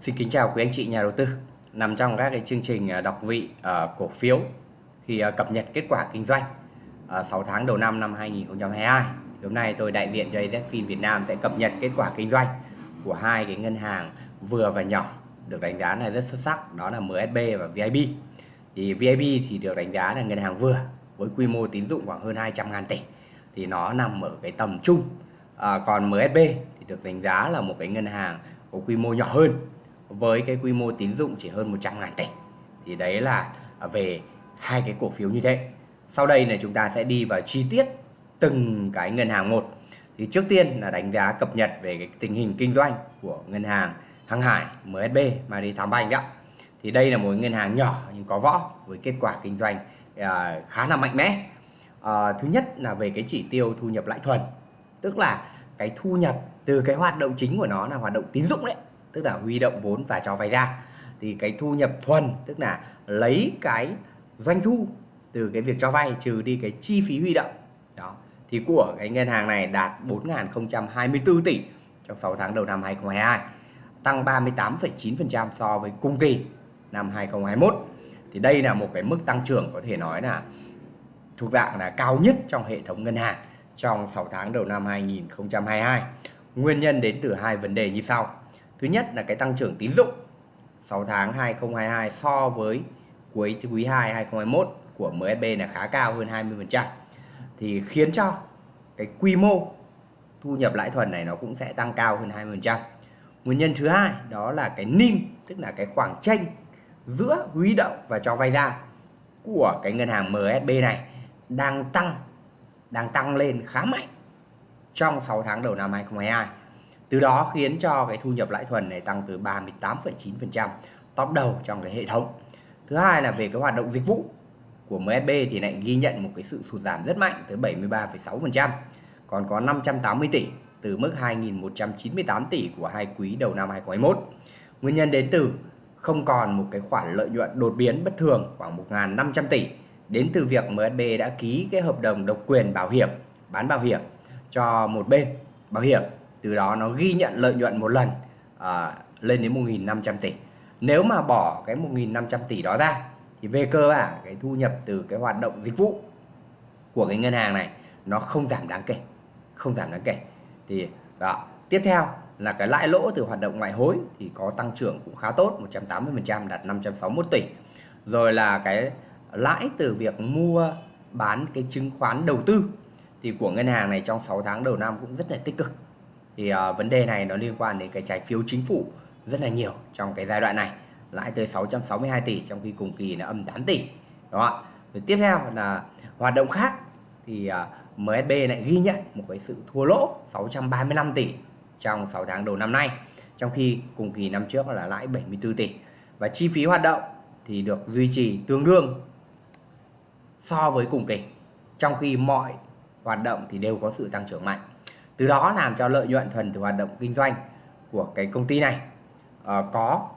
Xin kính chào quý anh chị nhà đầu tư. Nằm trong các cái chương trình à, đọc vị uh, cổ phiếu khi uh, cập nhật kết quả kinh doanh uh, 6 tháng đầu năm năm 2022 hôm nay tôi đại diện cho AZFIN Việt Nam sẽ cập nhật kết quả kinh doanh của hai cái ngân hàng vừa và nhỏ được đánh giá là rất xuất sắc đó là MSB và VIB thì VIB thì được đánh giá là ngân hàng vừa với quy mô tín dụng khoảng hơn 200 ngàn tỷ. Thì nó nằm ở cái tầm trung à, còn MSB thì được đánh giá là một cái ngân hàng có quy mô nhỏ hơn với cái quy mô tín dụng chỉ hơn 100 ngàn tỷ thì đấy là về hai cái cổ phiếu như thế. Sau đây là chúng ta sẽ đi vào chi tiết từng cái ngân hàng một. Thì trước tiên là đánh giá cập nhật về cái tình hình kinh doanh của ngân hàng Hàng Hải MSB Mari Thám Banh đó thì đây là một ngân hàng nhỏ nhưng có võ với kết quả kinh doanh à, khá là mạnh mẽ. À, thứ nhất là về cái chỉ tiêu thu nhập lãi thuần tức là cái thu nhập từ cái hoạt động chính của nó là hoạt động tín dụng đấy tức là huy động vốn và cho vay ra. Thì cái thu nhập thuần tức là lấy cái doanh thu từ cái việc cho vay trừ đi cái chi phí huy động. Đó. Thì của cái ngân hàng này đạt 4.024 tỷ trong 6 tháng đầu năm 2022 tăng 38,9% so với cùng kỳ năm 2021 thì đây là một cái mức tăng trưởng có thể nói là thuộc dạng là cao nhất trong hệ thống ngân hàng trong 6 tháng đầu năm 2022 nguyên nhân đến từ hai vấn đề như sau. Thứ nhất là cái tăng trưởng tín dụng 6 tháng 2022 so với cuối quý 2 2021 của MSB là khá cao, hơn 20% thì khiến cho cái quy mô thu nhập lãi thuần này nó cũng sẽ tăng cao hơn 20%. Nguyên nhân thứ hai đó là cái NIM, tức là cái khoảng tranh giữa huy động và cho vay ra của cái ngân hàng MSB này đang tăng đang tăng lên khá mạnh trong 6 tháng đầu năm 2022 từ đó khiến cho cái thu nhập lãi thuần này tăng từ 38,9% top đầu trong cái hệ thống. Thứ hai là về cái hoạt động dịch vụ của MSB thì lại ghi nhận một cái sự sụt giảm rất mạnh tới 73,6% còn có 580 tỷ từ mức 2.198 tỷ của hai quý đầu năm 2021 nguyên nhân đến từ không còn một cái khoản lợi nhuận đột biến bất thường khoảng 1.500 tỷ đến từ việc MSB đã ký cái hợp đồng độc quyền bảo hiểm bán bảo hiểm cho một bên bảo hiểm từ đó nó ghi nhận lợi nhuận một lần à, lên đến 1.500 tỷ. Nếu mà bỏ cái 1.500 tỷ đó ra thì về cơ bản cái thu nhập từ cái hoạt động dịch vụ của cái ngân hàng này nó không giảm đáng kể không giảm đáng kể. Thì đó tiếp theo là cái lãi lỗ từ hoạt động ngoại hối thì có tăng trưởng cũng khá tốt 180% đạt 561 tỷ. Rồi là cái lãi từ việc mua bán cái chứng khoán đầu tư thì của ngân hàng này trong 6 tháng đầu năm cũng rất là tích cực thì uh, vấn đề này nó liên quan đến cái trái phiếu chính phủ rất là nhiều trong cái giai đoạn này lãi tới 662 tỷ trong khi cùng kỳ là âm 8 tỷ đúng không ạ? Tiếp theo là hoạt động khác thì ờ, uh, MSB lại ghi nhận một cái sự thua lỗ 635 tỷ trong 6 tháng đầu năm nay trong khi cùng kỳ năm trước là lãi 74 tỷ. Và chi phí hoạt động thì được duy trì tương đương so với cùng kỳ trong khi mọi hoạt động thì đều có sự tăng trưởng mạnh từ đó làm cho lợi nhuận thuần từ hoạt động kinh doanh của cái công ty này uh, có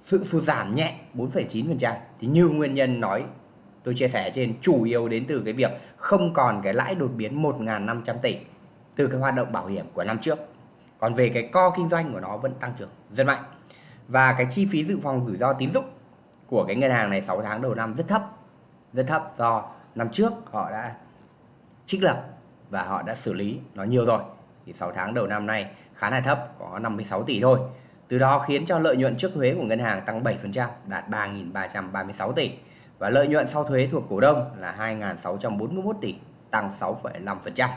sự sụt giảm nhẹ 4,9% thì như nguyên nhân nói tôi chia sẻ trên chủ yếu đến từ cái việc không còn cái lãi đột biến 1.500 tỷ từ cái hoạt động bảo hiểm của năm trước. Còn về cái co kinh doanh của nó vẫn tăng trưởng rất mạnh. Và cái chi phí dự phòng rủi ro tín dụng của cái ngân hàng này 6 tháng đầu năm rất thấp rất thấp do năm trước họ đã trích lập và họ đã xử lý nó nhiều rồi thì 6 tháng đầu năm nay khá là thấp có 56 tỷ thôi từ đó khiến cho lợi nhuận trước thuế của ngân hàng tăng 7% đạt 3.336 tỷ và lợi nhuận sau thuế thuộc cổ đông là 2.641 tỷ tăng 6,5%.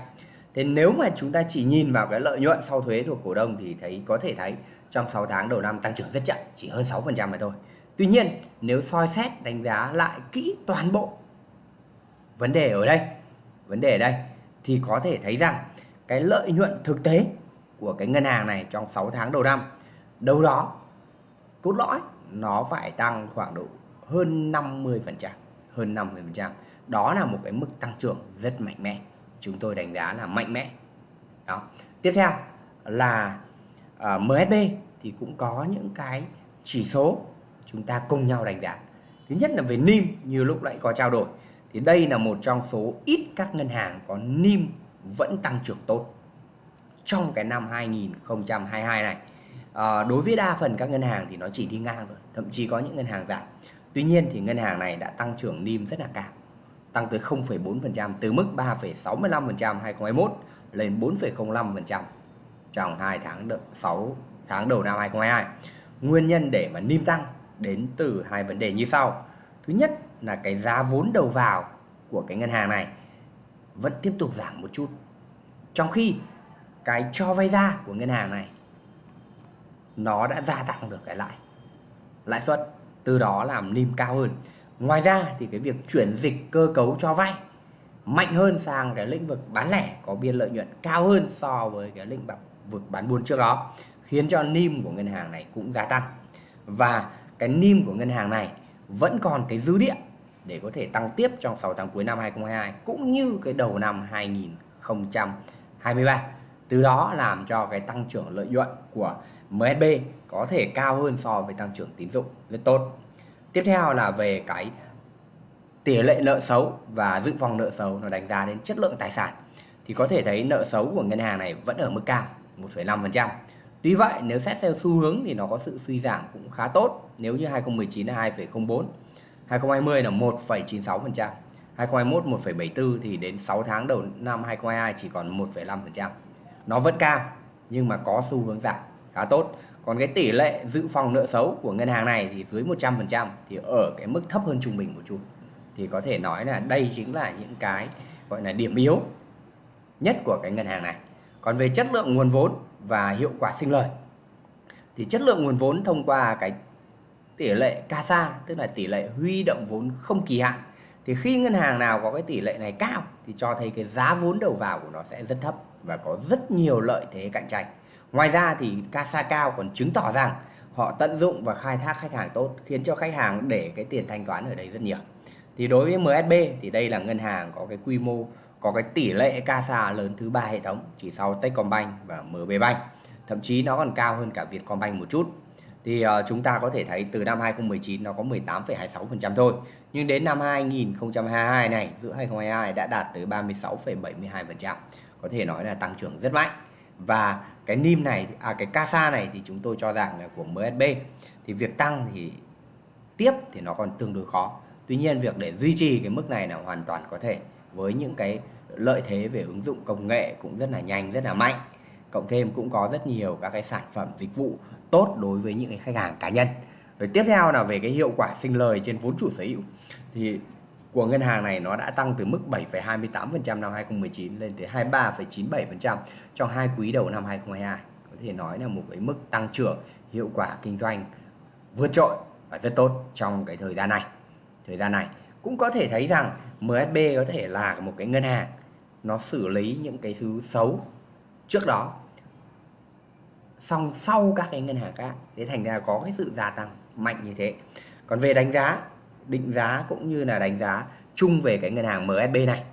Thế nếu mà chúng ta chỉ nhìn vào cái lợi nhuận sau thuế thuộc cổ đông thì thấy có thể thấy trong 6 tháng đầu năm tăng trưởng rất chậm, chỉ hơn 6% mà thôi. Tuy nhiên, nếu soi xét đánh giá lại kỹ toàn bộ vấn đề ở đây, vấn đề ở đây thì có thể thấy rằng cái lợi nhuận thực tế của cái ngân hàng này trong 6 tháng đầu năm đâu đó cốt lõi nó phải tăng khoảng độ hơn 50%, hơn 50%. Đó là một cái mức tăng trưởng rất mạnh mẽ. Chúng tôi đánh giá là mạnh mẽ. Đó. Tiếp theo là uh, à, MSB thì cũng có những cái chỉ số chúng ta cùng nhau đánh giá. Thứ nhất là về NIM như lúc nãy có trao đổi thì đây là một trong số ít các ngân hàng có NIM vẫn tăng trưởng tốt trong cái năm 2022 này à, đối với đa phần các ngân hàng thì nó chỉ đi ngang thôi thậm chí có những ngân hàng giảm tuy nhiên thì ngân hàng này đã tăng trưởng NIM rất là cao tăng tới 0,4% từ mức 3,65% 2021 lên 4,05% trong 2 tháng đợi 6 tháng đầu năm 2022. Nguyên nhân để mà NIM tăng đến từ hai vấn đề như sau. Thứ nhất là cái giá vốn đầu vào của cái ngân hàng này vẫn tiếp tục giảm một chút. Trong khi cái cho vay ra của ngân hàng này, nó đã gia tăng được cái lãi lãi suất, từ đó làm NIM cao hơn. Ngoài ra thì cái việc chuyển dịch cơ cấu cho vay mạnh hơn sang cái lĩnh vực bán lẻ có biên lợi nhuận cao hơn so với cái lĩnh vực bán buôn trước đó, khiến cho NIM của ngân hàng này cũng gia tăng và cái NIM của ngân hàng này vẫn còn cái dư địa để có thể tăng tiếp trong 6 tháng cuối năm 2022 cũng như cái đầu năm 2023 từ đó làm cho cái tăng trưởng lợi nhuận của MSB có thể cao hơn so với tăng trưởng tín dụng rất tốt. Tiếp theo là về cái tỷ lệ nợ xấu và dự phòng nợ xấu nó đánh giá đến chất lượng tài sản. Thì có thể thấy nợ xấu của ngân hàng này vẫn ở mức cao 1,5%. Tuy vậy nếu xét theo xu hướng thì nó có sự suy giảm cũng khá tốt nếu như 2019 là 2,04, 2020 là 1,96%, 2021 1,74 thì đến 6 tháng đầu năm 2022 chỉ còn 1,5%. Nó vẫn cao nhưng mà có xu hướng giảm khá tốt. Còn cái tỷ lệ dự phòng nợ xấu của ngân hàng này thì dưới 100% thì ở cái mức thấp hơn trung bình một chút thì có thể nói là đây chính là những cái gọi là điểm yếu nhất của cái ngân hàng này. Còn về chất lượng nguồn vốn và hiệu quả sinh lời thì chất lượng nguồn vốn thông qua cái tỷ lệ CASA, tức là tỷ lệ huy động vốn không kỳ hạn, thì khi ngân hàng nào có cái tỷ lệ này cao thì cho thấy cái giá vốn đầu vào của nó sẽ rất thấp và có rất nhiều lợi thế cạnh tranh. Ngoài ra thì CASA cao còn chứng tỏ rằng họ tận dụng và khai thác khách hàng tốt, khiến cho khách hàng để cái tiền thanh toán ở đây rất nhiều thì đối với MSB thì đây là ngân hàng có cái quy mô có cái tỷ lệ CASA lớn thứ ba hệ thống chỉ sau Techcombank và MB Bank. Thậm chí nó còn cao hơn cả Vietcombank một chút. Thì uh, chúng ta có thể thấy từ năm 2019 nó có 18,26% thôi. Nhưng đến năm 2022 này giữa 2022 đã đạt tới 36,72% có thể nói là tăng trưởng rất mạnh. Và cái NIM này à cái CASA này thì chúng tôi cho rằng là của MSB thì việc tăng thì tiếp thì nó còn tương đối khó. Tuy nhiên việc để duy trì cái mức này là hoàn toàn có thể với những cái lợi thế về ứng dụng công nghệ cũng rất là nhanh, rất là mạnh. Cộng thêm cũng có rất nhiều các cái sản phẩm dịch vụ tốt đối với những cái khách hàng cá nhân. Rồi tiếp theo là về cái hiệu quả sinh lời trên vốn chủ sở hữu thì của ngân hàng này nó đã tăng từ mức 7,28% năm 2019 lên tới 23,97% trong hai quý đầu năm 2022. Có thể nói là một cái mức tăng trưởng hiệu quả kinh doanh vượt trội và rất tốt trong cái thời gian này thời gian này cũng có thể thấy rằng MSB có thể là một cái ngân hàng nó xử lý những cái thứ xấu trước đó. Xong sau các cái ngân hàng khác, thế thành ra có cái sự gia tăng mạnh như thế. Còn về đánh giá, định giá cũng như là đánh giá chung về cái ngân hàng MSB này,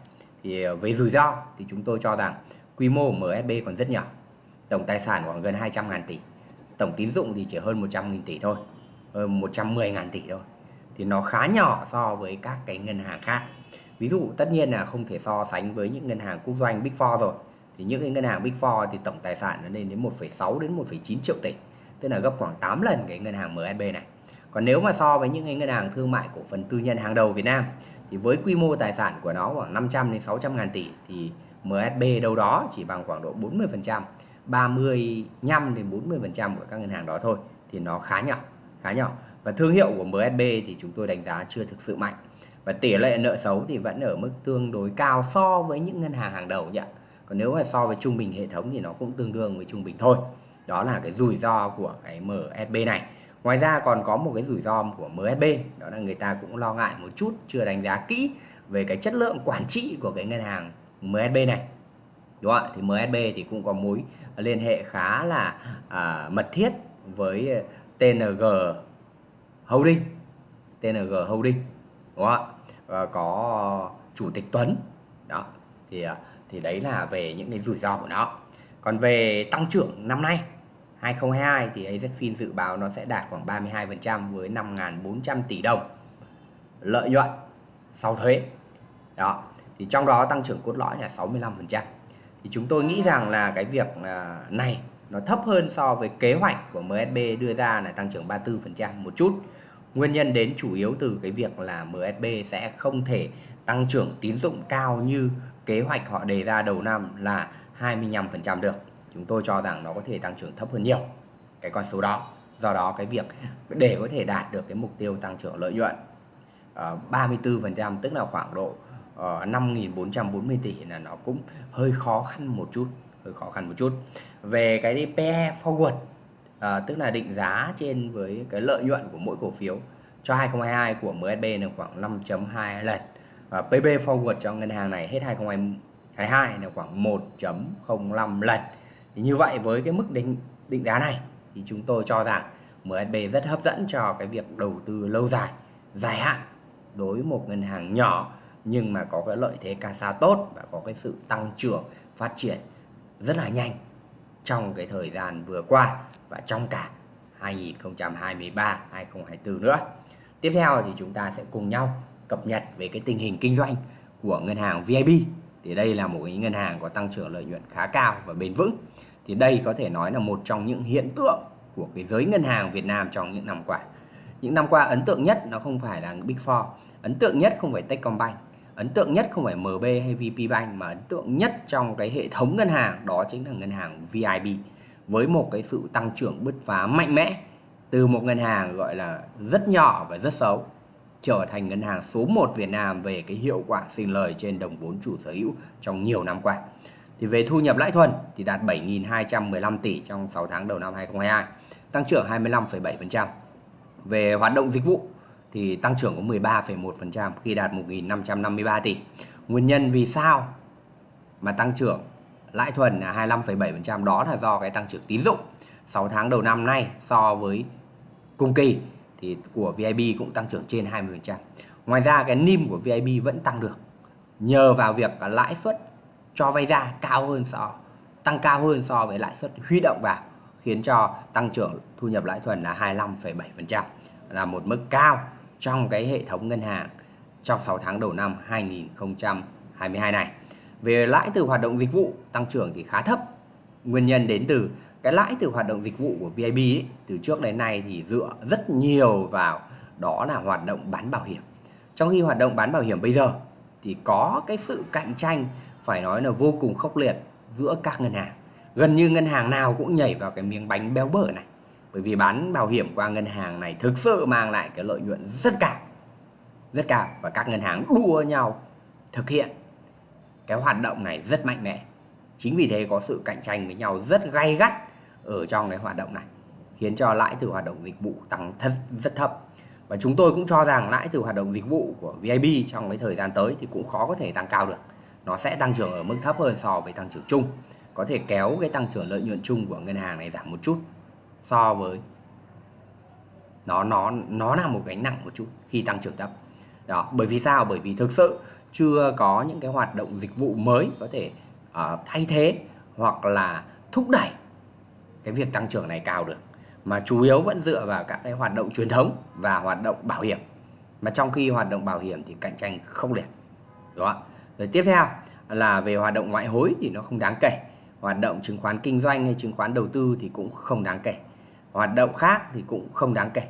thì ờ, về rủi ro thì chúng tôi cho rằng quy mô của MSB còn rất nhỏ. Tổng tài sản khoảng gần 200 ngàn tỷ, tổng tín dụng thì chỉ hơn 100 nghìn tỷ thôi 110 ngàn tỷ thôi. Thì nó khá nhỏ so với các cái ngân hàng khác ví dụ tất nhiên là không thể so sánh với những ngân hàng quốc doanh Big Four rồi. Thì những cái ngân hàng Big Four thì tổng tài sản nó lên đến 1,6 đến 1,9 triệu tỷ tức là gấp khoảng 8 lần cái ngân hàng MSB này. Còn nếu mà so với những cái ngân hàng thương mại cổ phần tư nhân hàng đầu Việt Nam thì với quy mô tài sản của nó khoảng 500 đến 600 ngàn tỷ thì MSB đâu đó chỉ bằng khoảng độ 40%, 35 đến 40% của các ngân hàng đó thôi thì nó khá nhỏ, khá nhỏ. Và thương hiệu của MSB thì chúng tôi đánh giá chưa thực sự mạnh và tỷ lệ nợ xấu thì vẫn ở mức tương đối cao so với những ngân hàng hàng đầu nhỉ. Còn nếu mà so với trung bình hệ thống thì nó cũng tương đương với trung bình thôi. Đó là cái rủi ro của cái MSB này. Ngoài ra còn có một cái rủi ro của MSB đó là người ta cũng lo ngại một chút chưa đánh giá kỹ về cái chất lượng quản trị của cái ngân hàng MSB này. Đúng không ạ? Thì MSB thì cũng có mối liên hệ khá là à, mật thiết với TNG Holding. TNG Holding. Đúng không ạ? Ờ, có ờ, chủ tịch Tuấn. Đó, thì ờ, thì đấy là về những cái rủi ro của nó. Còn về tăng trưởng năm nay 2022 thì AZFIN dự báo nó sẽ đạt khoảng 32% với 5.400 tỷ đồng lợi nhuận sau thuế. Đó, thì trong đó tăng trưởng cốt lõi là 65% thì chúng tôi nghĩ rằng là cái việc này nó thấp hơn so với kế hoạch của MSB đưa ra là tăng trưởng 34% một chút. Nguyên nhân đến chủ yếu từ cái việc là MSB sẽ không thể tăng trưởng tín dụng cao như kế hoạch họ đề ra đầu năm là 25% được. Chúng tôi cho rằng nó có thể tăng trưởng thấp hơn nhiều cái con số đó. Do đó cái việc để có thể đạt được cái mục tiêu tăng trưởng lợi nhuận ờ, uh, 34% tức là khoảng độ ờ, uh, 5.440 tỷ là nó cũng hơi khó khăn một chút hơi khó khăn một chút về cái PE forward à, tức là định giá trên với cái lợi nhuận của mỗi cổ phiếu cho 2022 của MSB là khoảng 5.2 lần. Và PB forward cho ngân hàng này hết 2022 là khoảng 1.05 lần. Thì như vậy với cái mức định định giá này thì chúng tôi cho rằng MSB rất hấp dẫn cho cái việc đầu tư lâu dài dài hạn đối với một ngân hàng nhỏ nhưng mà có cái lợi thế CASA tốt và có cái sự tăng trưởng phát triển rất là nhanh trong cái thời gian vừa qua và trong cả 2023 2024 nữa. Tiếp theo thì chúng ta sẽ cùng nhau cập nhật về cái tình hình kinh doanh của ngân hàng VIB. Thì đây là một cái ngân hàng có tăng trưởng lợi nhuận khá cao và bền vững. Thì đây có thể nói là một trong những hiện tượng của cái giới ngân hàng Việt Nam trong những năm qua. Những năm qua ấn tượng nhất nó không phải là Big Four, ấn tượng nhất không phải Techcombank, ấn tượng nhất không phải MB hay VP Bank mà ấn tượng nhất trong cái hệ thống ngân hàng đó chính là ngân hàng VIB với một cái sự tăng trưởng bứt phá mạnh mẽ từ một ngân hàng gọi là rất nhỏ và rất xấu trở thành ngân hàng số 1 Việt Nam về cái hiệu quả sinh lời trên đồng vốn chủ sở hữu trong nhiều năm qua. Thì về thu nhập lãi thuần thì đạt 7.215 tỷ trong 6 tháng đầu năm 2022, tăng trưởng 25,7%. Về hoạt động dịch vụ thì tăng trưởng có 13,1% khi đạt 1.553 tỷ. Nguyên nhân vì sao mà tăng trưởng lãi thuần là 25,7% đó là do cái tăng trưởng tín dụng 6 tháng đầu năm nay so với cùng kỳ thì của VIB cũng tăng trưởng trên 20%. Ngoài ra cái NIM của VIB vẫn tăng được nhờ vào việc lãi suất cho vay ra cao hơn so tăng cao hơn so với lãi suất huy động vào khiến cho tăng trưởng thu nhập lãi thuần là 25,7% là một mức cao trong cái hệ thống ngân hàng trong 6 tháng đầu năm 2022 này. Về lãi từ hoạt động dịch vụ tăng trưởng thì khá thấp. Nguyên nhân đến từ cái lãi từ hoạt động dịch vụ của VIB ấy, từ trước đến nay thì dựa rất nhiều vào đó là hoạt động bán bảo hiểm. Trong khi hoạt động bán bảo hiểm bây giờ thì có cái sự cạnh tranh phải nói là vô cùng khốc liệt giữa các ngân hàng. Gần như ngân hàng nào cũng nhảy vào cái miếng bánh béo bở này bởi vì bán bảo hiểm qua ngân hàng này thực sự mang lại cái lợi nhuận rất cao rất cao. Và các ngân hàng đua nhau thực hiện cái hoạt động này rất mạnh mẽ. Chính vì thế có sự cạnh tranh với nhau rất gay gắt ở trong cái hoạt động này, khiến cho lãi từ hoạt động dịch vụ tăng thật, rất thấp. Và chúng tôi cũng cho rằng lãi từ hoạt động dịch vụ của VIB trong cái thời gian tới thì cũng khó có thể tăng cao được. Nó sẽ tăng trưởng ở mức thấp hơn so với tăng trưởng chung. Có thể kéo cái tăng trưởng lợi nhuận chung của ngân hàng này giảm một chút so với nó nó nó là một gánh nặng một chút khi tăng trưởng thấp. Đó bởi vì sao? Bởi vì thực sự chưa có những cái hoạt động dịch vụ mới có thể uh, thay thế hoặc là thúc đẩy cái việc tăng trưởng này cao được. Mà chủ yếu vẫn dựa vào các cái hoạt động truyền thống và hoạt động bảo hiểm. Mà trong khi hoạt động bảo hiểm thì cạnh tranh không liệt đó rồi tiếp theo là về hoạt động ngoại hối thì nó không đáng kể. Hoạt động chứng khoán kinh doanh hay chứng khoán đầu tư thì cũng không đáng kể hoạt động khác thì cũng không đáng kể.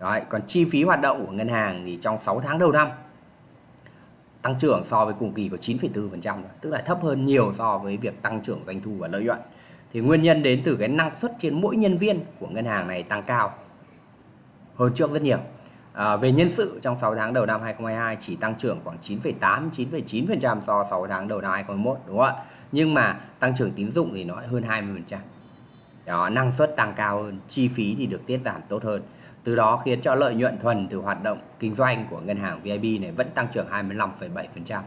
Đấy, còn chi phí hoạt động của ngân hàng thì trong 6 tháng đầu năm tăng trưởng so với cùng kỳ có 9,4% tức là thấp hơn nhiều so với việc tăng trưởng doanh thu và lợi nhuận. Thì nguyên nhân đến từ cái năng suất trên mỗi nhân viên của ngân hàng này tăng cao hơn trước rất nhiều. À, về nhân sự trong 6 tháng đầu năm 2022 chỉ tăng trưởng khoảng 9,8 9,9% so 6 tháng đầu năm 2021 đúng không ạ? Nhưng mà tăng trưởng tín dụng thì nó hơn 20% đó năng suất tăng cao hơn chi phí thì được tiết giảm tốt hơn. Từ đó khiến cho lợi nhuận thuần từ hoạt động kinh doanh của ngân hàng VIB này vẫn tăng trưởng 25,7%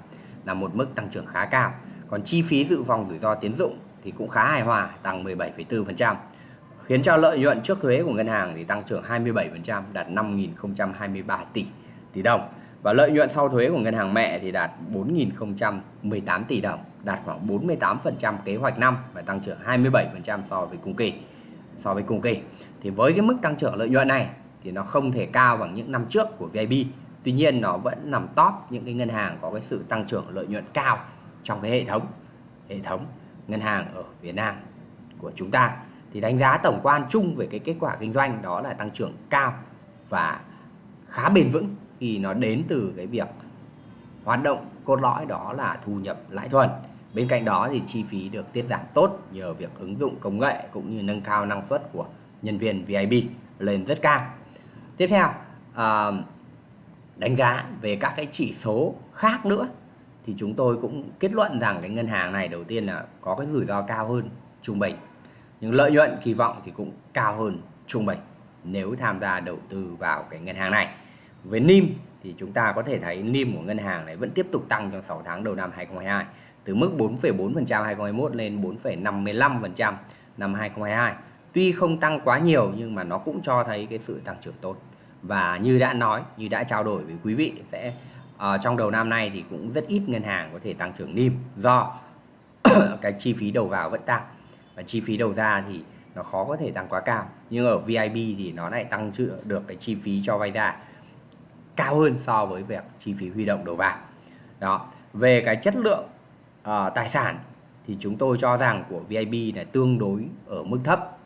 là một mức tăng trưởng khá cao. Còn chi phí dự phòng rủi ro tiến dụng thì cũng khá hài hòa tăng 17,4% khiến cho lợi nhuận trước thuế của ngân hàng thì tăng trưởng 27% đạt 5.023 tỷ tỷ đồng và lợi nhuận sau thuế của ngân hàng mẹ thì đạt 4.018 tỷ đồng, đạt khoảng 48% kế hoạch năm và tăng trưởng 27% so với cùng kỳ. So với cùng kỳ. Thì với cái mức tăng trưởng lợi nhuận này thì nó không thể cao bằng những năm trước của VIB tuy nhiên nó vẫn nằm top những cái ngân hàng có cái sự tăng trưởng lợi nhuận cao trong cái hệ thống hệ thống ngân hàng ở Việt Nam của chúng ta. Thì đánh giá tổng quan chung về cái kết quả kinh doanh đó là tăng trưởng cao và khá bền vững khi nó đến từ cái việc hoạt động cốt lõi đó là thu nhập lãi thuần. Bên cạnh đó thì chi phí được tiết giảm tốt nhờ việc ứng dụng công nghệ cũng như nâng cao năng suất của nhân viên VIP lên rất cao. Tiếp theo à, đánh giá về các cái chỉ số khác nữa thì chúng tôi cũng kết luận rằng cái ngân hàng này đầu tiên là có cái rủi ro cao hơn trung bình nhưng lợi nhuận kỳ vọng thì cũng cao hơn trung bình nếu tham gia đầu tư vào cái ngân hàng này với NIM thì chúng ta có thể thấy NIM của ngân hàng này vẫn tiếp tục tăng trong 6 tháng đầu năm 2022 từ mức 4,4% 2021 lên 4,55% năm 2022. Tuy không tăng quá nhiều nhưng mà nó cũng cho thấy cái sự tăng trưởng tốt. Và như đã nói, như đã trao đổi với quý vị sẽ uh, trong đầu năm nay thì cũng rất ít ngân hàng có thể tăng trưởng NIM do cái chi phí đầu vào vẫn tăng và chi phí đầu ra thì nó khó có thể tăng quá cao. Nhưng ở VIB thì nó lại tăng được cái chi phí cho vay ra cao hơn so với việc chi phí huy động đầu vào. Đó, về cái chất lượng uh, tài sản thì chúng tôi cho rằng của VIB là tương đối ở mức thấp.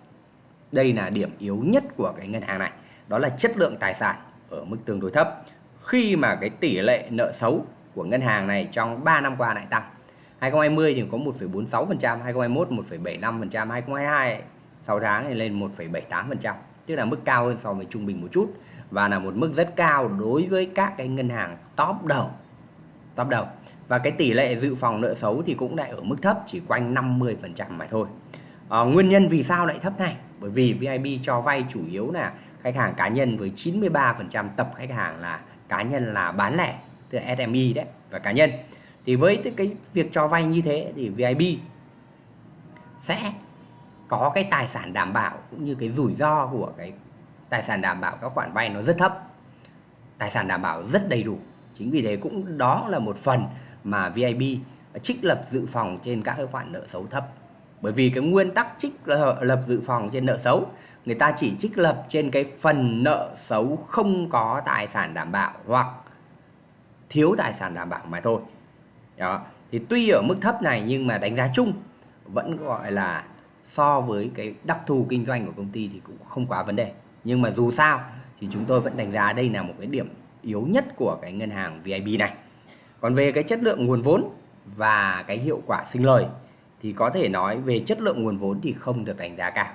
Đây là điểm yếu nhất của cái ngân hàng này, đó là chất lượng tài sản ở mức tương đối thấp. Khi mà cái tỷ lệ nợ xấu của ngân hàng này trong 3 năm qua lại tăng. 2020 thì có 1,46%, 2021 1,75%, 2022 6 tháng thì lên 1,78%, tức là mức cao hơn so với trung bình một chút và là một mức rất cao đối với các cái ngân hàng top đầu. Top đầu. Và cái tỷ lệ dự phòng nợ xấu thì cũng lại ở mức thấp chỉ quanh 50% mà thôi. À, nguyên nhân vì sao lại thấp này? Bởi vì VIB cho vay chủ yếu là khách hàng cá nhân với 93% tập khách hàng là cá nhân là bán lẻ từ SME đấy và cá nhân. Thì với cái việc cho vay như thế thì VIB sẽ có cái tài sản đảm bảo cũng như cái rủi ro của cái tài sản đảm bảo các khoản vay nó rất thấp tài sản đảm bảo rất đầy đủ chính vì thế cũng đó là một phần mà VIB trích lập dự phòng trên các cái khoản nợ xấu thấp. Bởi vì cái nguyên tắc trích lập dự phòng trên nợ xấu, người ta chỉ trích lập trên cái phần nợ xấu không có tài sản đảm bảo hoặc thiếu tài sản đảm bảo mà thôi. Đó. Thì tuy ở mức thấp này nhưng mà đánh giá chung vẫn gọi là so với cái đặc thù kinh doanh của công ty thì cũng không quá vấn đề. Nhưng mà dù sao thì chúng tôi vẫn đánh giá đây là một cái điểm yếu nhất của cái ngân hàng VIB này. Còn về cái chất lượng nguồn vốn và cái hiệu quả sinh lời thì có thể nói về chất lượng nguồn vốn thì không được đánh giá cao.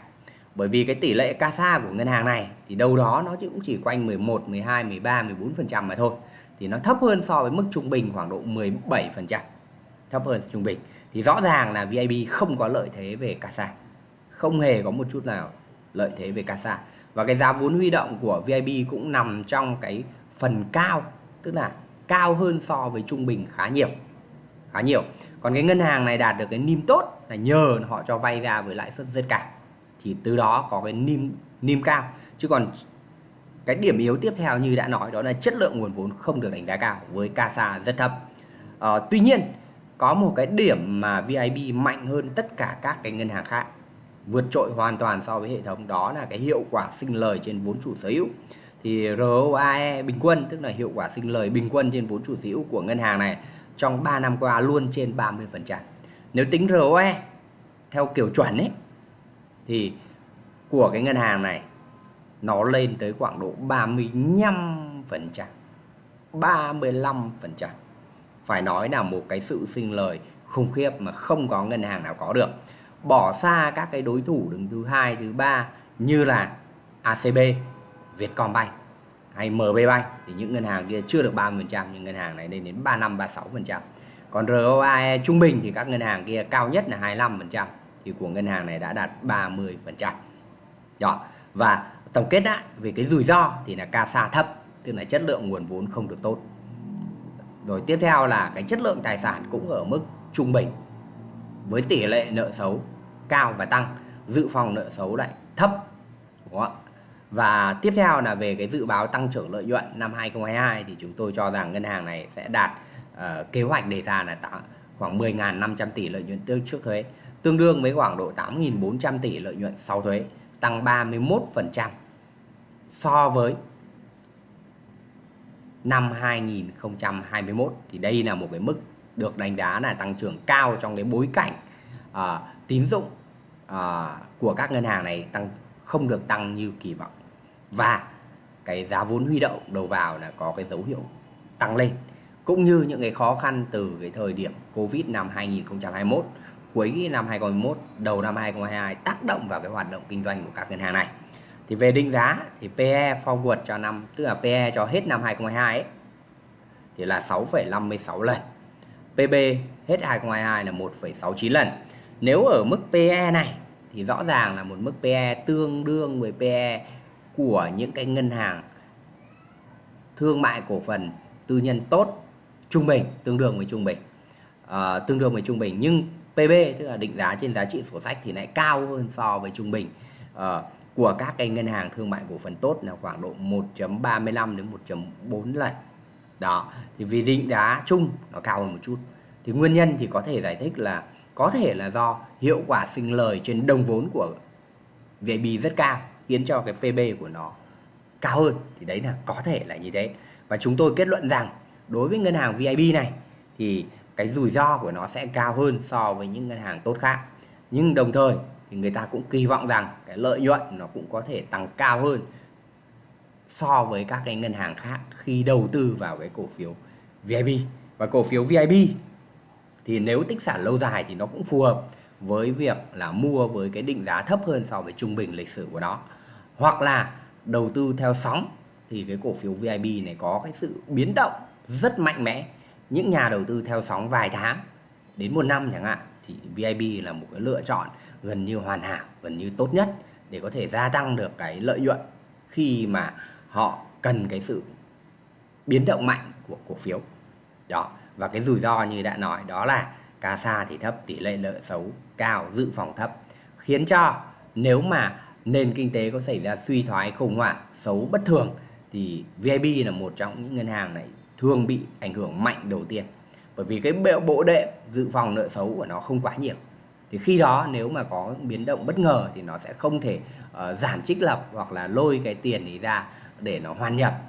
Bởi vì cái tỷ lệ CASA của ngân hàng này thì đâu đó nó cũng chỉ quanh 11, 12, 13, 14% mà thôi. Thì nó thấp hơn so với mức trung bình khoảng độ 17%. Thấp hơn trung bình. Thì rõ ràng là VIB không có lợi thế về CASA. Không hề có một chút nào lợi thế về CASA. Và cái giá vốn huy động của VIB cũng nằm trong cái phần cao. Tức là cao hơn so với trung bình khá nhiều khá nhiều. Còn cái ngân hàng này đạt được cái niêm tốt là nhờ họ cho vay ra với lãi suất rất cao. Thì từ đó có cái niêm niêm cao. Chứ còn cái điểm yếu tiếp theo như đã nói đó là chất lượng nguồn vốn không được đánh giá cao với CASA rất thấp. À, tuy nhiên có một cái điểm mà VIB mạnh hơn tất cả các cái ngân hàng khác vượt trội hoàn toàn so với hệ thống đó là cái hiệu quả sinh lời trên vốn chủ sở hữu thì ROAE bình quân, tức là hiệu quả sinh lời bình quân trên vốn chủ sở hữu của ngân hàng này, trong 3 năm qua luôn trên 30%. Nếu tính ROE theo kiểu chuẩn ấy, thì của cái ngân hàng này nó lên tới khoảng độ 35%. 35%. Phải nói là một cái sự sinh lời khủng khiếp mà không có ngân hàng nào có được. Bỏ xa các cái đối thủ đứng thứ hai, thứ ba như là ACB Vietcombank hay MB Bank thì những ngân hàng kia chưa được 30% nhưng ngân hàng này lên đến 35 36%. Còn ROAE trung bình thì các ngân hàng kia cao nhất là 25% thì của ngân hàng này đã đạt 30%. Đó. Và tổng kết lại về cái rủi ro thì là CASA thấp, tức là chất lượng nguồn vốn không được tốt. Rồi tiếp theo là cái chất lượng tài sản cũng ở mức trung bình với tỷ lệ nợ xấu cao và tăng, dự phòng nợ xấu lại thấp. Đúng không? Và tiếp theo là về cái dự báo tăng trưởng lợi nhuận năm 2022 thì chúng tôi cho rằng ngân hàng này sẽ đạt uh, kế hoạch đề ra là khoảng 10.500 tỷ lợi nhuận tương trước thuế, tương đương với khoảng độ 8.400 tỷ lợi nhuận sau thuế, tăng 31% so với năm 2021 thì đây là một cái mức được đánh giá là tăng trưởng cao trong cái bối cảnh uh, tín dụng à, của các ngân hàng này tăng không được tăng như kỳ vọng. Và cái giá vốn huy động đầu vào là có cái dấu hiệu tăng lên cũng như những cái khó khăn từ cái thời điểm Covid năm 2021 cuối năm 2021 đầu năm 2022 tác động vào cái hoạt động kinh doanh của các ngân hàng này. Thì về định giá thì PE forward cho năm tức là PE cho hết năm 2022 ấy, thì là 6,56 lần. PB hết 2022 là 1,69 lần nếu ở mức PE này thì rõ ràng là một mức PE tương đương với PE của những cái ngân hàng thương mại cổ phần tư nhân tốt trung bình tương đương với trung bình. À, tương đương với trung bình. Nhưng PB tức là định giá trên giá trị sổ sách thì lại cao hơn so với trung bình. À, của các cái ngân hàng thương mại cổ phần tốt là khoảng độ 1.35 đến 1.4 lần đó thì vì định giá chung nó cao hơn một chút. Thì nguyên nhân thì có thể giải thích là có thể là do hiệu quả sinh lời trên đồng vốn của VIB rất cao, khiến cho cái PB của nó cao hơn. Thì đấy là có thể là như thế. Và chúng tôi kết luận rằng, đối với ngân hàng VIB này, thì cái rủi ro của nó sẽ cao hơn so với những ngân hàng tốt khác. Nhưng đồng thời, thì người ta cũng kỳ vọng rằng cái lợi nhuận nó cũng có thể tăng cao hơn so với các cái ngân hàng khác khi đầu tư vào cái cổ phiếu VIB và cổ phiếu VIB thì nếu tích sản lâu dài thì nó cũng phù hợp với việc là mua với cái định giá thấp hơn so với trung bình lịch sử của nó. Hoặc là đầu tư theo sóng thì cái cổ phiếu VIB này có cái sự biến động rất mạnh mẽ. Những nhà đầu tư theo sóng vài tháng đến một năm chẳng hạn thì VIB là một cái lựa chọn gần như hoàn hảo, gần như tốt nhất để có thể gia tăng được cái lợi nhuận khi mà họ cần cái sự biến động mạnh của cổ phiếu. Đó và cái rủi ro như đã nói đó là CASA thì thấp tỷ lệ nợ xấu cao dự phòng thấp. Khiến cho nếu mà nền kinh tế có xảy ra suy thoái khủng hoảng xấu bất thường thì VIB là một trong những ngân hàng này thường bị ảnh hưởng mạnh đầu tiên. Bởi vì cái bộ đệm dự phòng nợ xấu của nó không quá nhiều. Thì khi đó nếu mà có biến động bất ngờ thì nó sẽ không thể uh, giảm trích lập hoặc là lôi cái tiền ấy ra để nó hoàn nhập.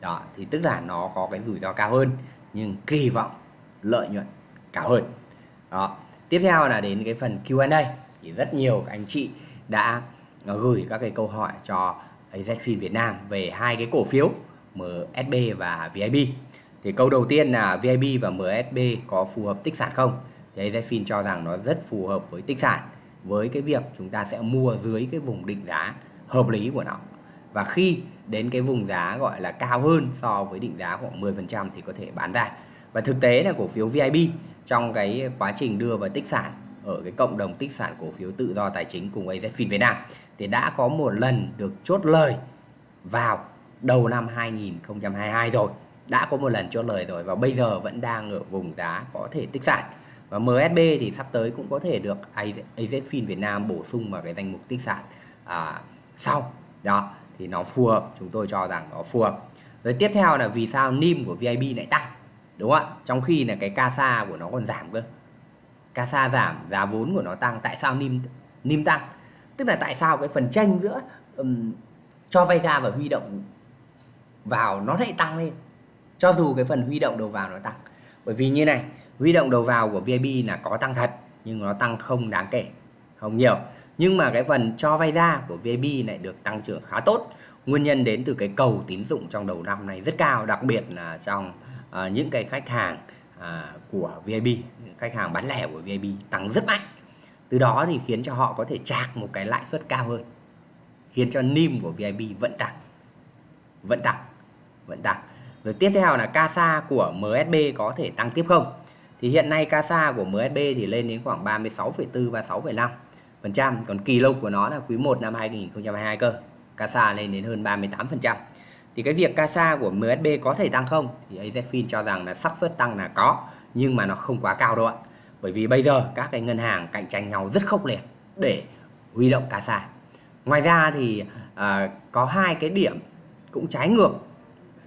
Đó thì tức là nó có cái rủi ro cao hơn nhưng kỳ vọng lợi nhuận cao hơn. Đó. Tiếp theo là đến cái phần Q&A thì rất nhiều các anh chị đã à, gửi các cái câu hỏi cho AZFIN Việt Nam về hai cái cổ phiếu MSB và VIB thì câu đầu tiên là VIB và MSB có phù hợp tích sản không? Thì AZFIN cho rằng nó rất phù hợp với tích sản, với cái việc chúng ta sẽ mua dưới cái vùng định giá hợp lý của nó và khi đến cái vùng giá gọi là cao hơn so với định giá khoảng 10% thì có thể bán ra. Và thực tế là cổ phiếu VIB trong cái quá trình đưa vào tích sản ở cái cộng đồng tích sản cổ phiếu tự do tài chính cùng AZFIN Việt Nam thì đã có một lần được chốt lời vào đầu năm 2022 rồi. Đã có một lần chốt lời rồi và bây giờ vẫn đang ở vùng giá có thể tích sản. Và MSB thì sắp tới cũng có thể được AZFIN Việt Nam bổ sung vào cái danh mục tích sản à, sau. Đó thì nó phù hợp chúng tôi cho rằng nó phù hợp. Rồi tiếp theo là vì sao NIM của VIB lại tăng đúng không ạ? Trong khi là cái CASA của nó còn giảm cơ. CASA giảm giá vốn của nó tăng. Tại sao NIM NIM tăng? Tức là tại sao cái phần tranh giữa um, cho vay ra và huy động vào nó lại tăng lên? Cho dù cái phần huy động đầu vào nó tăng. Bởi vì như này huy động đầu vào của VIB là có tăng thật nhưng nó tăng không đáng kể không nhiều nhưng mà cái phần cho vay ra của VIB lại được tăng trưởng khá tốt. Nguyên nhân đến từ cái cầu tín dụng trong đầu năm này rất cao đặc biệt là trong uh, những cái khách hàng uh, của VIB khách hàng bán lẻ của VIB tăng rất mạnh. Từ đó thì khiến cho họ có thể chạc một cái lãi suất cao hơn. Khiến cho NIM của VIB vẫn tăng. Vẫn tăng. Vẫn tăng. Rồi tiếp theo là CASA của MSB có thể tăng tiếp không? Thì hiện nay CASA của MSB thì lên đến khoảng 36,4 36,5 phần còn kỳ lục của nó là quý 1 năm 2022 cơ CASA lên đến hơn 38 phần trăm. Thì cái việc CASA của MSB có thể tăng không? Thì AZFIN cho rằng là xác suất tăng là có nhưng mà nó không quá cao đâu ạ. Bởi vì bây giờ các cái ngân hàng cạnh tranh nhau rất khốc liệt để huy động CASA. Ngoài ra thì à, có hai cái điểm cũng trái ngược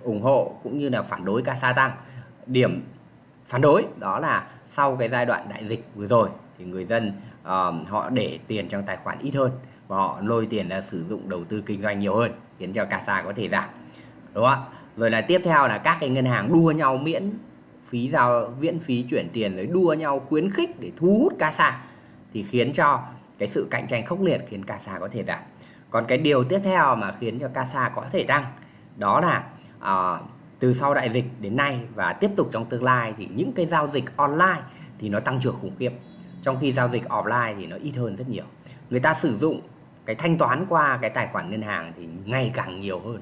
ủng hộ cũng như là phản đối CASA tăng. Điểm phản đối đó là sau cái giai đoạn đại dịch vừa rồi thì người dân họ để tiền trong tài khoản ít hơn và họ lôi tiền ra sử dụng đầu tư kinh doanh nhiều hơn khiến cho CASA có thể giảm đúng không ạ? Rồi là tiếp theo là các cái ngân hàng đua nhau miễn phí giao miễn phí chuyển tiền rồi đua nhau khuyến khích để thu hút CASA thì khiến cho cái sự cạnh tranh khốc liệt khiến CASA có thể giảm. Còn cái điều tiếp theo mà khiến cho CASA có thể tăng đó là uh, từ sau đại dịch đến nay và tiếp tục trong tương lai thì những cái giao dịch online thì nó tăng trưởng khủng khiếp trong khi giao dịch offline thì nó ít hơn rất nhiều. Người ta sử dụng cái thanh toán qua cái tài khoản ngân hàng thì ngày càng nhiều hơn.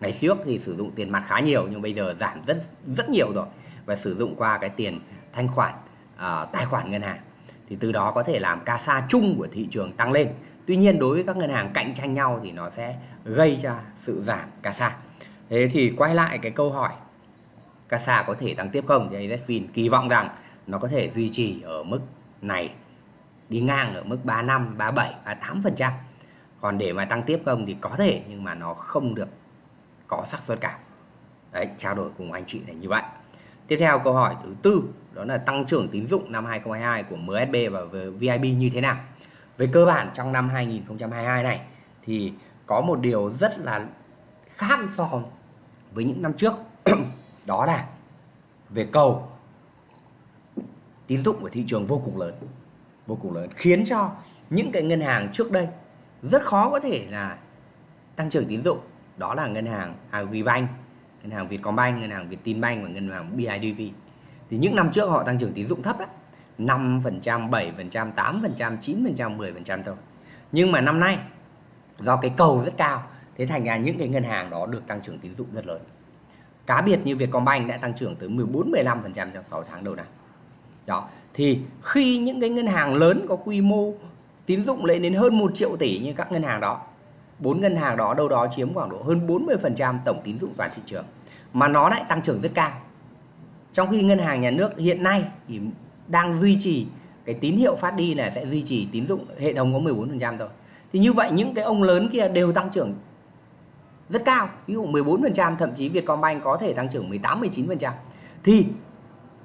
Ngày trước thì sử dụng tiền mặt khá nhiều nhưng bây giờ giảm rất rất nhiều rồi và sử dụng qua cái tiền thanh khoản uh, tài khoản ngân hàng. Thì từ đó có thể làm ca sa chung của thị trường tăng lên. Tuy nhiên đối với các ngân hàng cạnh tranh nhau thì nó sẽ gây ra sự giảm ca sa thế thì quay lại cái câu hỏi ca sa có thể tăng tiếp không? Thì AZFIN kỳ vọng rằng nó có thể duy trì ở mức này đi ngang ở mức 35, 37, 38%. Còn để mà tăng tiếp không thì có thể nhưng mà nó không được có xác suất cả Đấy, trao đổi cùng anh chị là như vậy. Tiếp theo câu hỏi thứ tư đó là tăng trưởng tín dụng năm 2022 của MSB và VIB như thế nào? Về cơ bản trong năm 2022 này thì có một điều rất là khác so với những năm trước đó là về cầu tín dụng của thị trường vô cùng lớn vô cùng lớn khiến cho những cái ngân hàng trước đây rất khó có thể là tăng trưởng tín dụng đó là ngân hàng Agribank, ngân hàng Vietcombank, ngân hàng Vietinbank và ngân hàng BIDV. Thì những năm trước họ tăng trưởng tín dụng thấp đấy, 5%, 7%, 8%, 9%, 10% thôi. Nhưng mà năm nay do cái cầu rất cao, thế thành ra những cái ngân hàng đó được tăng trưởng tín dụng rất lớn. Cá biệt như Vietcombank đã tăng trưởng tới 14 15% trong 6 tháng đầu năm. Đó, thì khi những cái ngân hàng lớn có quy mô tín dụng lên đến hơn 1 triệu tỷ như các ngân hàng đó bốn ngân hàng đó đâu đó chiếm khoảng độ hơn 40% tổng tín dụng toàn thị trường mà nó lại tăng trưởng rất cao. Trong khi ngân hàng nhà nước hiện nay thì đang duy trì cái tín hiệu phát đi là sẽ duy trì tín dụng hệ thống có 14% rồi. thì như vậy những cái ông lớn kia đều tăng trưởng rất cao. Ví dụ 14% thậm chí Vietcombank có thể tăng trưởng 18 19% thì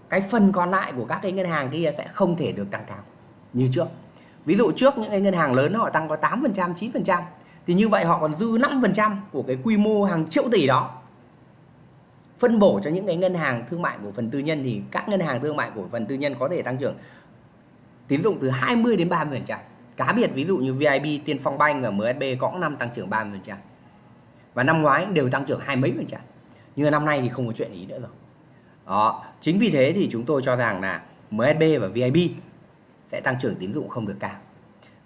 cái phần còn lại của các cái ngân hàng kia sẽ không thể được tăng cao như trước ví dụ trước những cái ngân hàng lớn họ tăng có 8% 9% thì như vậy họ còn dư 5% của cái quy mô hàng triệu tỷ đó phân bổ cho những cái ngân hàng thương mại của phần tư nhân thì các ngân hàng thương mại của phần tư nhân có thể tăng trưởng tín dụng từ 20 đến 30%. Cá biệt ví dụ như VIB, Tiên Phong Bank và MSB có năm tăng trưởng 30%. Và năm ngoái đều tăng trưởng hai mấy phần trăm. Nhưng năm nay thì không có chuyện ý nữa rồi. Đó, chính vì thế thì chúng tôi cho rằng là MSB và VIB sẽ tăng trưởng tín dụng không được cao.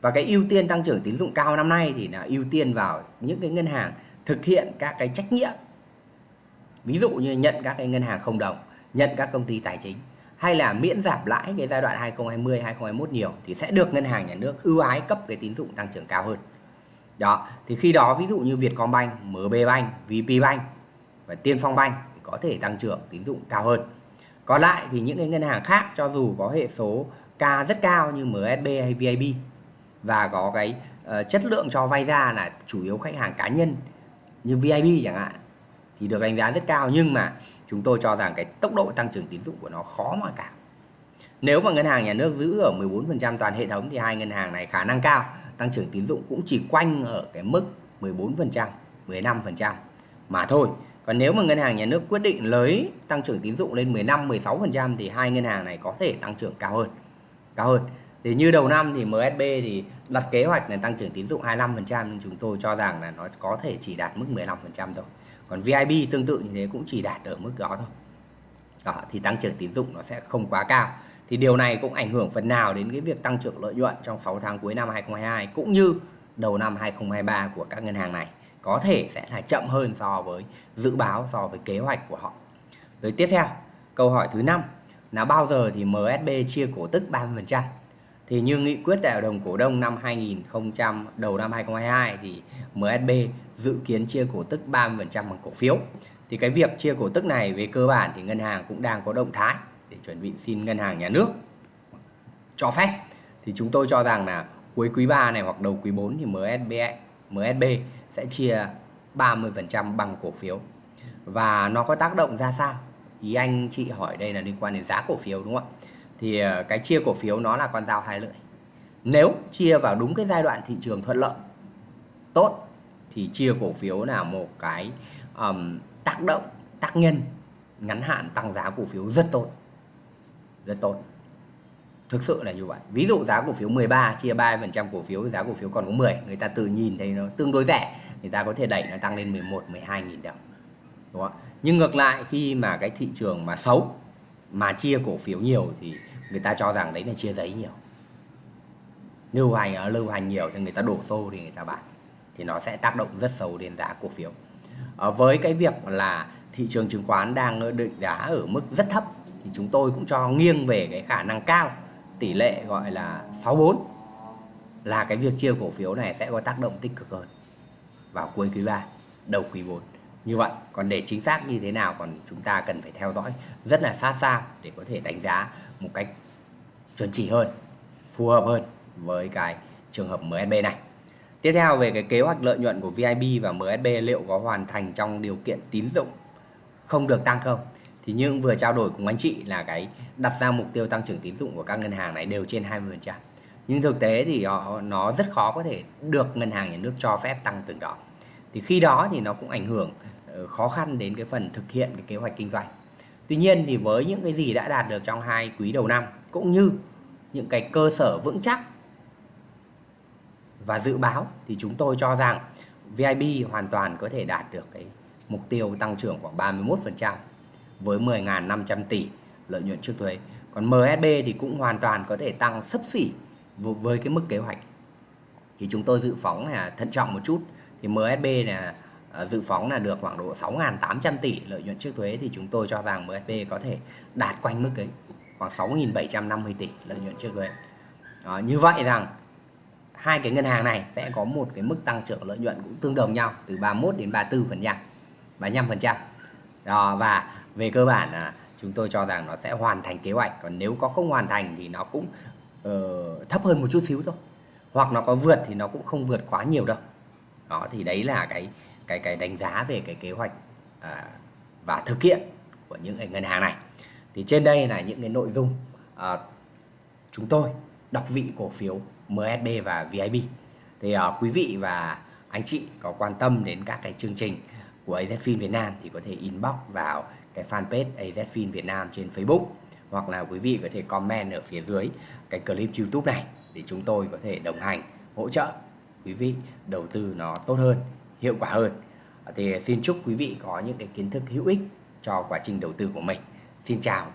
Và cái ưu tiên tăng trưởng tín dụng cao năm nay thì là ưu tiên vào những cái ngân hàng thực hiện các cái trách nhiệm. Ví dụ như nhận các cái ngân hàng không đồng, nhận các công ty tài chính hay là miễn giảm lãi cái giai đoạn 2020 2021 nhiều thì sẽ được ngân hàng nhà nước ưu ái cấp cái tín dụng tăng trưởng cao hơn. Đó, thì khi đó ví dụ như Vietcombank, MB Bank, VP Bank và Tiên Phong Bank có thể tăng trưởng tín dụng cao hơn. Còn lại thì những cái ngân hàng khác cho dù có hệ số K rất cao như MSB hay VIB và có cái uh, chất lượng cho vay ra là chủ yếu khách hàng cá nhân như VIB chẳng hạn thì được đánh giá rất cao nhưng mà chúng tôi cho rằng cái tốc độ tăng trưởng tín dụng của nó khó mà cả nếu mà ngân hàng nhà nước giữ ở 14% toàn hệ thống thì hai ngân hàng này khả năng cao tăng trưởng tín dụng cũng chỉ quanh ở cái mức 14%, 15% mà thôi và nếu mà ngân hàng nhà nước quyết định lấy tăng trưởng tín dụng lên 15, 16% thì hai ngân hàng này có thể tăng trưởng cao hơn. Cao hơn. Thì như đầu năm thì MSB thì đặt kế hoạch là tăng trưởng tín dụng 25% nhưng chúng tôi cho rằng là nó có thể chỉ đạt mức 15% thôi. Còn VIB tương tự như thế cũng chỉ đạt ở mức đó thôi. Đó, thì tăng trưởng tín dụng nó sẽ không quá cao. Thì điều này cũng ảnh hưởng phần nào đến cái việc tăng trưởng lợi nhuận trong 6 tháng cuối năm 2022 cũng như đầu năm 2023 của các ngân hàng này có thể sẽ là chậm hơn so với dự báo so với kế hoạch của họ. Rồi tiếp theo, câu hỏi thứ năm là bao giờ thì MSB chia cổ tức 30%? Thì như nghị quyết đại hội đồng cổ đông năm 2000 đầu năm 2022 thì MSB dự kiến chia cổ tức 30% bằng cổ phiếu. Thì cái việc chia cổ tức này về cơ bản thì ngân hàng cũng đang có động thái để chuẩn bị xin ngân hàng nhà nước cho phép. Thì chúng tôi cho rằng là cuối quý 3 này hoặc đầu quý 4 thì MSB MSB sẽ chia 30% bằng cổ phiếu. Và nó có tác động ra sao? Ý anh chị hỏi đây là liên quan đến giá cổ phiếu đúng không ạ? Thì ờ, cái chia cổ phiếu nó là con dao hai lưỡi. Nếu chia vào đúng cái giai đoạn thị trường thuận lợi tốt thì chia cổ phiếu là một cái um, tác động tác nhân ngắn hạn tăng giá cổ phiếu rất tốt rất tốt thực sự là như vậy ví dụ giá cổ phiếu 13 chia 3% cổ phiếu giá cổ phiếu còn có 10 người ta tự nhìn thấy nó tương đối rẻ người ta có thể đẩy nó tăng lên 11 12 nghìn đồng. Đúng không? nhưng ngược lại khi mà cái thị trường mà xấu mà chia cổ phiếu nhiều thì người ta cho rằng đấy là chia giấy nhiều. Lưu hành ờ, lưu hành nhiều thì người ta đổ xô thì người ta bán. Thì nó sẽ tác động rất xấu đến giá cổ phiếu. À, với cái việc là thị trường chứng khoán đang ờ, định giá ở mức rất thấp thì chúng tôi cũng cho nghiêng về cái khả năng cao tỷ lệ gọi là 64 là cái việc chia cổ phiếu này sẽ có tác động tích cực hơn vào cuối quý 3 đầu quý 4 như vậy, còn để chính xác như thế nào còn chúng ta cần phải theo dõi rất là sát sao để có thể đánh giá một cách chuẩn chỉ hơn, phù hợp hơn với cái trường hợp MSB này. Tiếp theo về cái kế hoạch lợi nhuận của VIB và MSB liệu có hoàn thành trong điều kiện tín dụng không được tăng không? Thì những vừa trao đổi cùng anh chị là cái đặt ra mục tiêu tăng trưởng tín dụng của các ngân hàng này đều trên 20% nhưng thực tế thì họ, nó rất khó có thể được ngân hàng nhà nước cho phép tăng từng đó thì khi đó thì nó cũng ảnh hưởng ờ, khó khăn đến cái phần thực hiện cái kế hoạch kinh doanh tuy nhiên thì với những cái gì đã đạt được trong hai quý đầu năm cũng như những cái cơ sở vững chắc và dự báo thì chúng tôi cho rằng VIB hoàn toàn có thể đạt được cái mục tiêu tăng trưởng khoảng 31% với 10.500 tỷ lợi nhuận trước thuế. Còn MSB thì cũng hoàn toàn có thể tăng sấp xỉ với cái mức kế hoạch. Thì chúng tôi dự phóng là thận trọng một chút. Thì MSB là à, dự phóng là được khoảng độ 6.800 tỷ lợi nhuận trước thuế thì chúng tôi cho rằng MSB có thể đạt quanh mức đấy khoảng 6.750 tỷ lợi nhuận trước thuế. Đó, như vậy rằng hai cái ngân hàng này sẽ có một cái mức tăng trưởng lợi nhuận cũng tương đồng nhau từ 31 đến 34 phần trăm 35 phần trăm đó và về cơ bản là chúng tôi cho rằng nó sẽ hoàn thành kế hoạch còn nếu có không hoàn thành thì nó cũng uh, thấp hơn một chút xíu thôi. Hoặc nó có vượt thì nó cũng không vượt quá nhiều đâu. Đó thì đấy là cái cái cái đánh giá về cái kế hoạch à, và thực hiện của những ngân hàng này. Thì trên đây là những cái nội dung à, chúng tôi đọc vị cổ phiếu MSB và VIB thì à, quý vị và anh chị có quan tâm đến các cái chương trình của AZFIN Việt Nam thì có thể inbox vào cái fanpage AZFIN Việt Nam trên Facebook hoặc là quý vị có thể comment ở phía dưới cái clip YouTube này để chúng tôi có thể đồng hành hỗ trợ quý vị đầu tư nó tốt hơn, hiệu quả hơn. Thì xin chúc quý vị có những cái kiến thức hữu ích cho quá trình đầu tư của mình. Xin chào